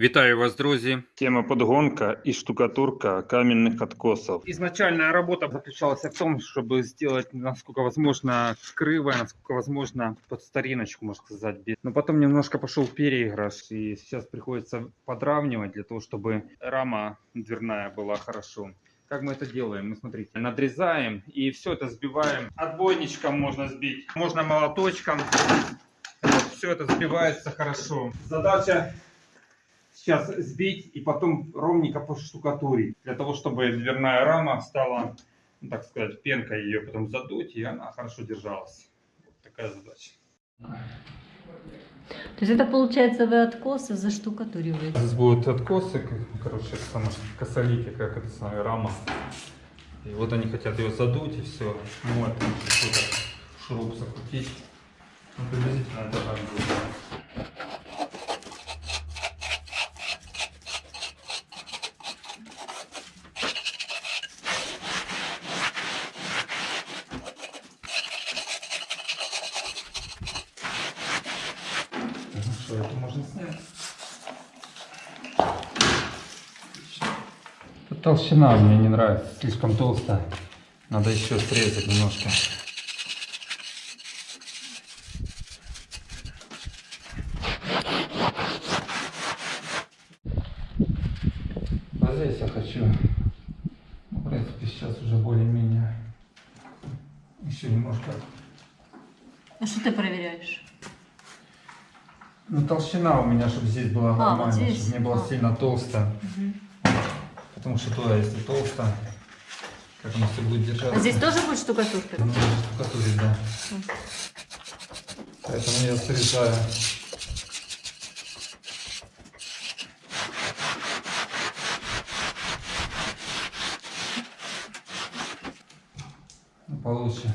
Вітаю вас, друзі! Тема подгонка и штукатурка каменных откосов. Изначальная работа заключалась в том, чтобы сделать, насколько возможно, криво, насколько возможно, под стариночку, можно сказать. без- Но потом немножко пошел переигрыш, и сейчас приходится подравнивать для того, чтобы рама дверная была хорошо. Как мы это делаем? Мы, смотрите, надрезаем и все это сбиваем. Отбойничком можно сбить, можно молоточком. все это сбивается хорошо. Задача сейчас сбить и потом ровненько поштукатурить, для того, чтобы дверная рама стала, ну, так сказать, пенкой ее потом задуть, и она хорошо держалась. Вот такая задача. То есть это получается вы откосы заштукатуриваете? Здесь будут откосы, короче, сама косолики, как это самая рама. И вот они хотят ее задуть, и все. Ну, вот, шуруп закрутить. Ну, приблизительно это так будет. Ну что, это можно снять. Тут толщина мне не нравится, слишком толстая. Надо еще срезать немножко. А здесь я хочу, ну, в принципе, сейчас уже более-менее еще немножко А что ты проверяешь? Ну, толщина у меня, чтобы здесь была А, вот нормальная, здесь? чтобы не было А. сильно толсто. Мгм. Потому что туда, если толсто, как оно все будет держаться. А здесь тоже будет штукатурка? Ну, штукатурить, да. Мгм. Поэтому я срезаю. Ну, Получше.